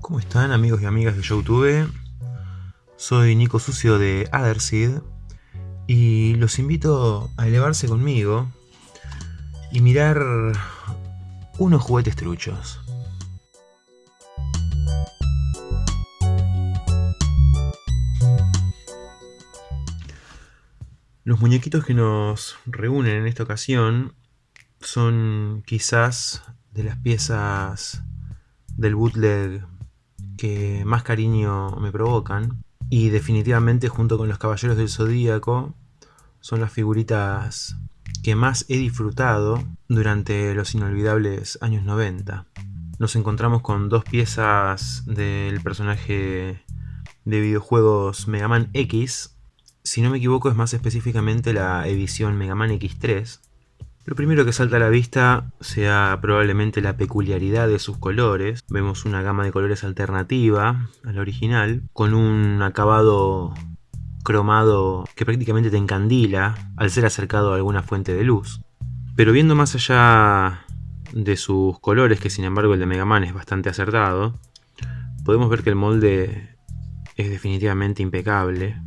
¿Cómo están amigos y amigas de Youtube? Soy Nico Sucio de Otherseed y los invito a elevarse conmigo y mirar unos juguetes truchos. Los muñequitos que nos reúnen en esta ocasión son quizás de las piezas del bootleg que más cariño me provocan y definitivamente junto con los Caballeros del Zodíaco son las figuritas que más he disfrutado durante los inolvidables años 90. Nos encontramos con dos piezas del personaje de videojuegos Mega Man X. Si no me equivoco es más específicamente la edición Mega Man X3. Lo primero que salta a la vista sea probablemente la peculiaridad de sus colores. Vemos una gama de colores alternativa al original, con un acabado cromado que prácticamente te encandila al ser acercado a alguna fuente de luz. Pero viendo más allá de sus colores, que sin embargo el de Mega Man es bastante acertado, podemos ver que el molde es definitivamente impecable.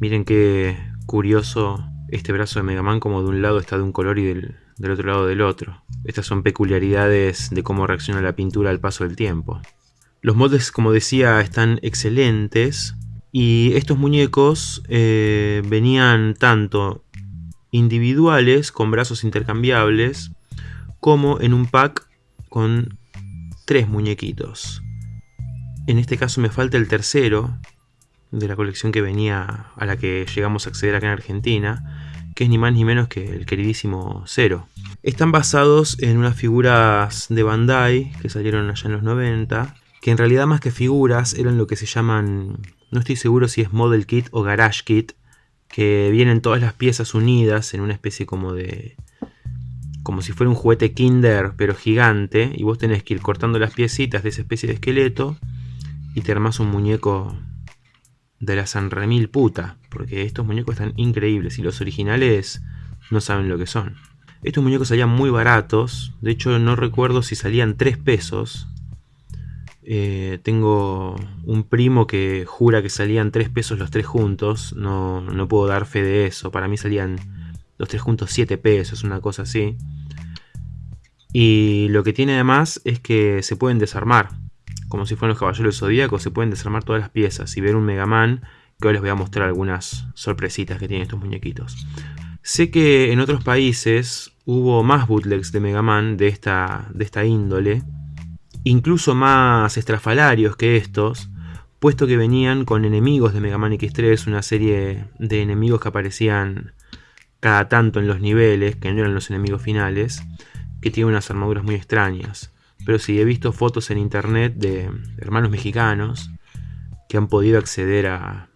Miren qué curioso este brazo de Mega Man como de un lado está de un color y del, del otro lado del otro. Estas son peculiaridades de cómo reacciona la pintura al paso del tiempo. Los moldes, como decía, están excelentes, y estos muñecos eh, venían tanto individuales con brazos intercambiables como en un pack con tres muñequitos. En este caso me falta el tercero de la colección que venía a la que llegamos a acceder acá en Argentina, que es ni más ni menos que el queridísimo Zero. Están basados en unas figuras de Bandai que salieron allá en los 90, que en realidad más que figuras eran lo que se llaman no estoy seguro si es Model Kit o Garage Kit, que vienen todas las piezas unidas en una especie como de... como si fuera un juguete Kinder, pero gigante, y vos tenés que ir cortando las piecitas de esa especie de esqueleto y te armás un muñeco de la San Remil puta, porque estos muñecos están increíbles y los originales no saben lo que son. Estos muñecos salían muy baratos, de hecho no recuerdo si salían 3 pesos, eh, tengo un primo que jura que salían 3 pesos los tres juntos. No, no, puedo dar fe de eso. Para mí salían los tres juntos 7 pesos, una cosa así. Y lo que tiene además es que se pueden desarmar. Como si fueran los caballeros del se pueden desarmar todas las piezas. Y ver un Mega Man, que hoy les voy a mostrar algunas sorpresitas que tienen estos muñequitos. Sé que en otros países hubo más bootlegs de Mega Man de esta, de esta índole incluso más estrafalarios que estos, puesto que venían con enemigos de Mega Man X3, una serie de enemigos que aparecían cada tanto en los niveles, que no eran los enemigos finales, que tienen unas armaduras muy extrañas. Pero sí, he visto fotos en internet de hermanos mexicanos que han podido acceder a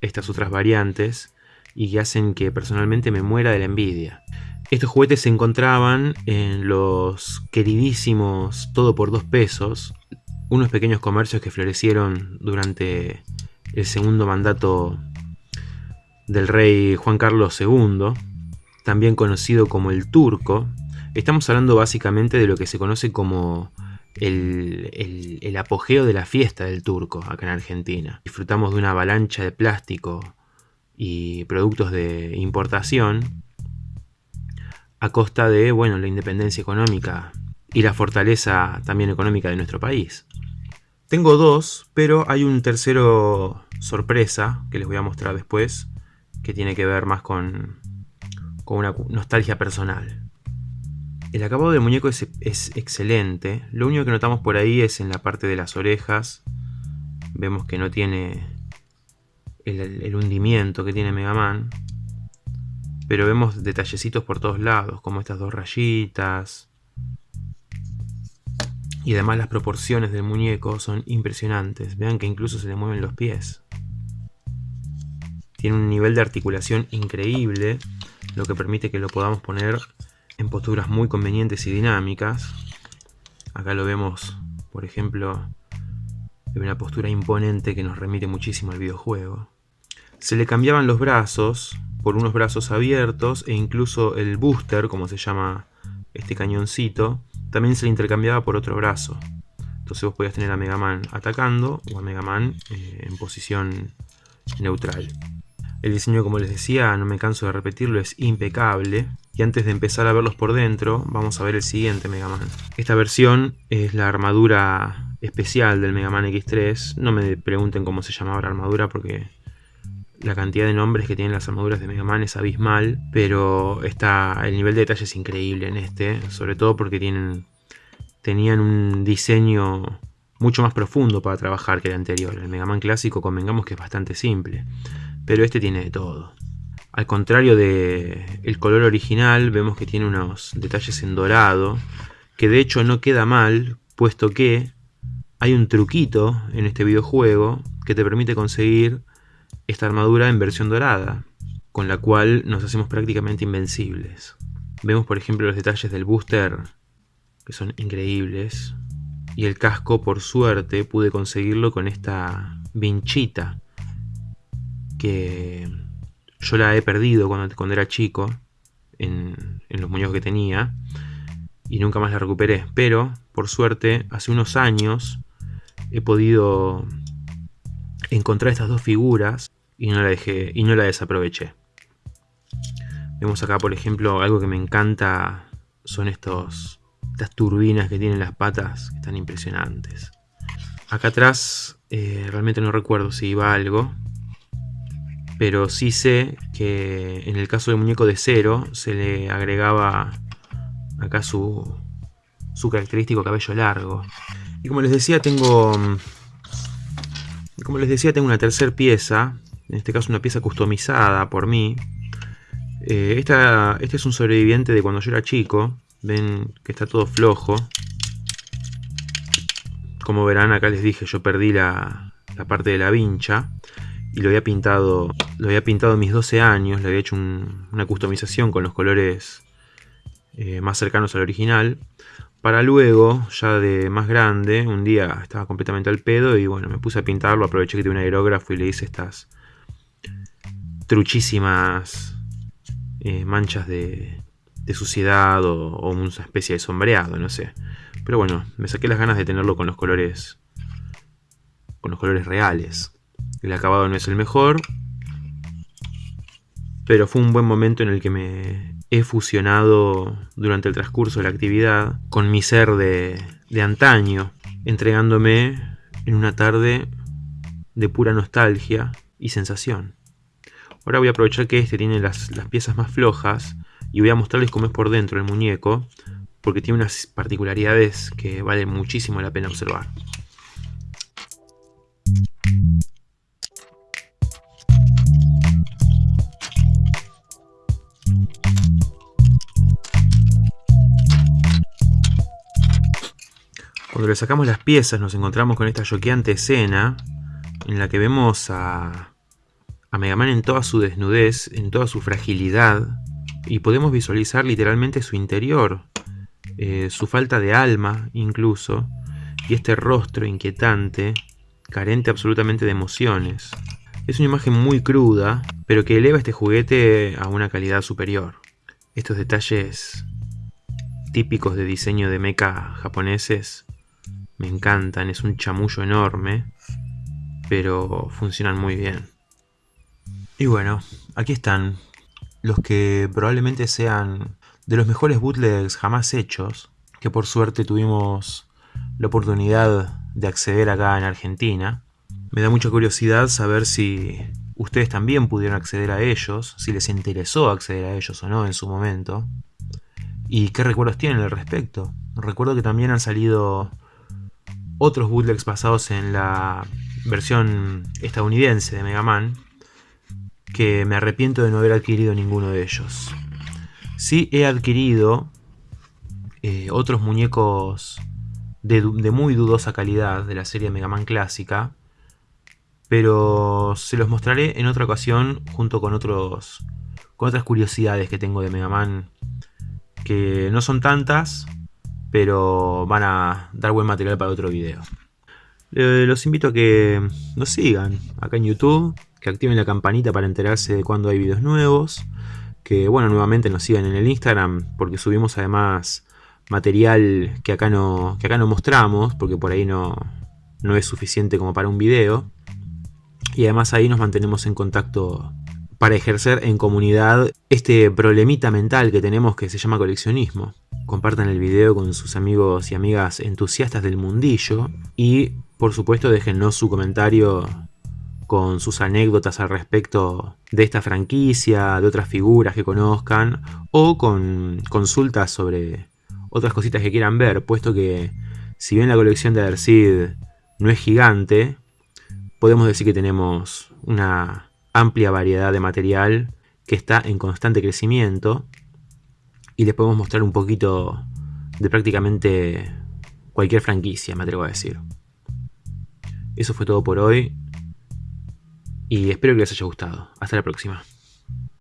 estas otras variantes y que hacen que personalmente me muera de la envidia. Estos juguetes se encontraban en los queridísimos Todo por dos pesos, unos pequeños comercios que florecieron durante el segundo mandato del rey Juan Carlos II, también conocido como el Turco. Estamos hablando básicamente de lo que se conoce como el, apogeo de la fiesta del Turco acá en Argentina. Disfrutamos de una avalancha de plástico y productos de importación a costa de bueno, la independencia económica y la fortaleza también económica de nuestro país. Tengo dos, pero hay un tercero sorpresa que les voy a mostrar después, que tiene que ver más con una nostalgia personal. El acabado del muñeco es, excelente, lo único que notamos por ahí es en la parte de las orejas, vemos que no tiene el, el hundimiento que tiene Mega Man, pero vemos detallecitos por todos lados, como estas dos rayitas. Y además las proporciones del muñeco son impresionantes. Vean que incluso se le mueven los pies. Tiene un nivel de articulación increíble, lo que permite que lo podamos poner en posturas muy convenientes y dinámicas. Acá lo vemos, por ejemplo, en una postura imponente que nos remite muchísimo al videojuego. Se le cambiaban los brazos por unos brazos abiertos e incluso el booster, como se llama este cañoncito, también se le intercambiaba por otro brazo. Entonces vos podías tener a Mega Man atacando o a Mega Man eh, en posición neutral. El diseño, como les decía, no me canso de repetirlo, es impecable. Y antes de empezar a verlos por dentro, vamos a ver el siguiente Mega Man. Esta versión es la armadura especial del Mega Man X3. No me pregunten cómo se llamaba la armadura porque la cantidad de nombres que tienen las armaduras de Mega Man es abismal, pero está, el nivel de detalle es increíble en este, sobre todo porque tienen, tenían un diseño mucho más profundo para trabajar que el anterior. El Mega Man clásico convengamos que es bastante simple, pero este tiene de todo. Al contrario del el color original, vemos que tiene unos detalles en dorado, que de hecho no queda mal, puesto que hay un truquito en este videojuego que te permite conseguir esta armadura en versión dorada, con la cual nos hacemos prácticamente invencibles. Vemos por ejemplo los detalles del booster, que son increíbles, y el casco por suerte pude conseguirlo con esta vinchita, que yo la he perdido cuando, era chico, en, en los muñecos que tenía, y nunca más la recuperé, pero por suerte hace unos años he podido encontrar estas dos figuras y no la dejé y no la desaproveché. Vemos acá, por ejemplo, algo que me encanta son estos estas turbinas que tienen las patas, que están impresionantes. Acá atrás eh, realmente no recuerdo si iba algo, pero sí sé que en el caso del muñeco de cero se le agregaba acá su, su característico cabello largo. Y como les decía, tengo como les decía, tengo una tercera pieza en este caso una pieza customizada por mí. Eh, esta, este es un sobreviviente de cuando yo era chico. Ven que está todo flojo. Como verán, acá les dije, yo perdí la, parte de la vincha. Y lo había pintado lo había pintado a mis 12 años. Le había hecho una customización con los colores eh, más cercanos al original. Para luego, ya de más grande, un día estaba completamente al pedo y bueno, me puse a pintarlo, aproveché que tenía un aerógrafo y le hice estas, truchísimas eh, manchas de, suciedad o, una especie de sombreado, no sé. Pero bueno, me saqué las ganas de tenerlo con los colores con los colores reales. El acabado no es el mejor, pero fue un buen momento en el que me he fusionado durante el transcurso de la actividad con mi ser de, antaño, entregándome en una tarde de pura nostalgia y sensación. Ahora voy a aprovechar que este tiene las, piezas más flojas y voy a mostrarles cómo es por dentro el muñeco, porque tiene unas particularidades que vale muchísimo la pena observar. Cuando le sacamos las piezas nos encontramos con esta choqueante escena en la que vemos a Mega Man en toda su desnudez, en toda su fragilidad, y podemos visualizar literalmente su interior, eh, su falta de alma incluso, y este rostro inquietante, carente absolutamente de emociones. Es una imagen muy cruda, pero que eleva este juguete a una calidad superior. Estos detalles típicos de diseño de mecha japoneses me encantan, es un chamullo enorme, pero funcionan muy bien. Y bueno, aquí están los que probablemente sean de los mejores bootlegs jamás hechos, que por suerte tuvimos la oportunidad de acceder acá en Argentina. Me da mucha curiosidad saber si ustedes también pudieron acceder a ellos, si les interesó acceder a ellos o no en su momento, y qué recuerdos tienen al respecto. Recuerdo que también han salido otros bootlegs basados en la versión estadounidense de Mega Man, que me arrepiento de no haber adquirido ninguno de ellos. Sí he adquirido eh, otros muñecos de, muy dudosa calidad de la serie Mega Man clásica, pero se los mostraré en otra ocasión junto con, otros, con otras curiosidades que tengo de Mega Man, que no son tantas, pero van a dar buen material para otro video. los invito a que nos sigan acá en YouTube, que activen la campanita para enterarse de cuando hay videos nuevos, que bueno, nuevamente nos sigan en el Instagram, porque subimos además material que acá no, que acá no mostramos, porque por ahí no, no es suficiente como para un video. Y además ahí nos mantenemos en contacto para ejercer en comunidad este problemita mental que tenemos que se llama coleccionismo. Compartan el video con sus amigos y amigas entusiastas del mundillo y por supuesto déjennos su comentario con sus anécdotas al respecto de esta franquicia, de otras figuras que conozcan o con consultas sobre otras cositas que quieran ver, puesto que si bien la colección de Adersid no es gigante, podemos decir que tenemos una amplia variedad de material que está en constante crecimiento y les podemos mostrar un poquito de prácticamente cualquier franquicia, me atrevo a decir. Eso fue todo por hoy y espero que les haya gustado. Hasta la próxima.